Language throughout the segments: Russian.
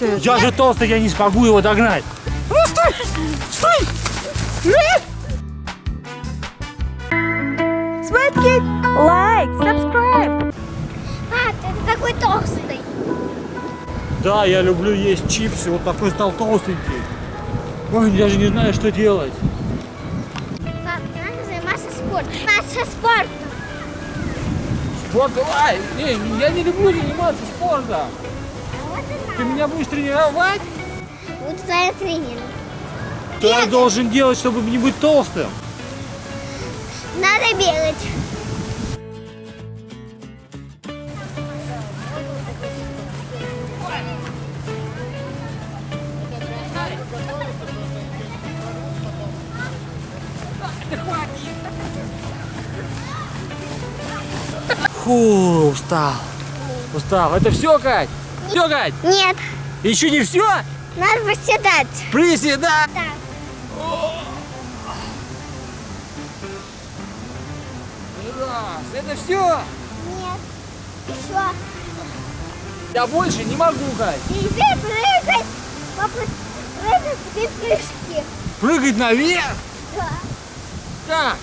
Я же толстый, я не смогу его догнать. Ну стой! Стой! Светки, лайк, subscribe. Пап, ты такой толстый. Да, я люблю есть чипсы. Вот такой стал толстенький. Ой, я же не знаю, что делать. Пап, надо заниматься спортом. Заниматься спортом. Спорт, давай! Не, я не люблю заниматься спортом. Ты меня будешь тренировать? Буду твоим тренером. Что я должен делать, чтобы не быть толстым? Надо бегать. Фу, устал. Устал. Это все, Кать? Все, Кать? Нет, Еще не все? надо восседать. Приседать. Так. Раз. Это все? Нет. Еще. Я больше не могу, Кать. Теперь прыгать. Папа, прыгать теперь прыжки. Прыгать наверх? Да. Как?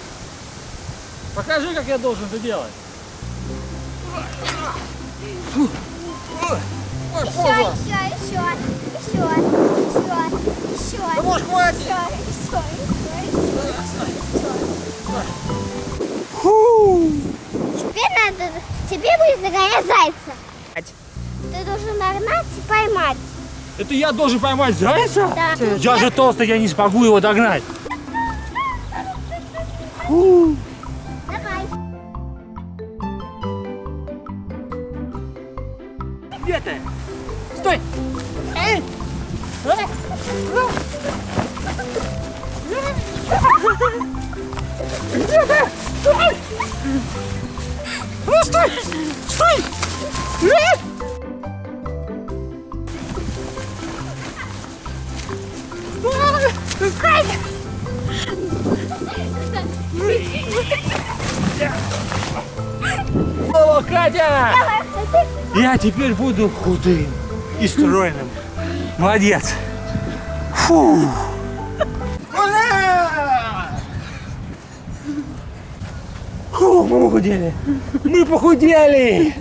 Покажи, как я должен это делать. Фу. Еще, поза. еще, еще, еще, еще, еще. Да может хватит? Еще, еще, еще, еще. Фу. Теперь надо, тебе будет догонять зайца. Ты должен нагнать и поймать. Это я должен поймать зайца? Да. Я же толстый, я не смогу его догнать. Фу. Давай. Где ты? Стой! Эй! Где ты? Стой! Ну стой! Стой! Эй! Стой! О, Катя! Я теперь буду худым и стройным. Молодец. Фу. Фу, мы похудели. Мы похудели.